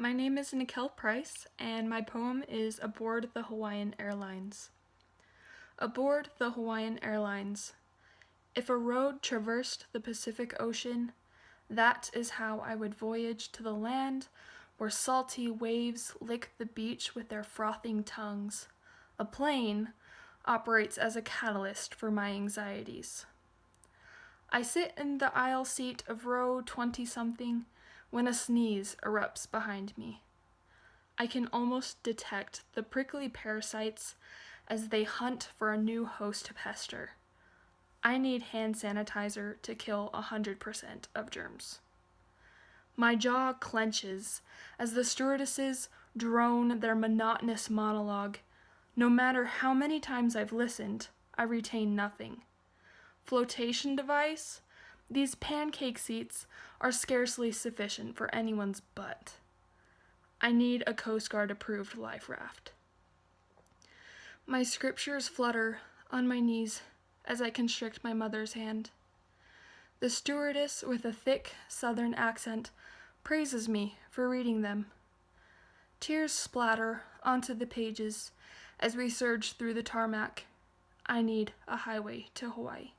My name is Nikel Price, and my poem is Aboard the Hawaiian Airlines. Aboard the Hawaiian Airlines. If a road traversed the Pacific Ocean, that is how I would voyage to the land where salty waves lick the beach with their frothing tongues. A plane operates as a catalyst for my anxieties. I sit in the aisle seat of row 20 something when a sneeze erupts behind me. I can almost detect the prickly parasites as they hunt for a new host to pester. I need hand sanitizer to kill 100% of germs. My jaw clenches as the stewardesses drone their monotonous monologue. No matter how many times I've listened, I retain nothing flotation device, these pancake seats are scarcely sufficient for anyone's butt. I need a Coast Guard approved life raft. My scriptures flutter on my knees as I constrict my mother's hand. The stewardess with a thick southern accent praises me for reading them. Tears splatter onto the pages as we surge through the tarmac. I need a highway to Hawaii.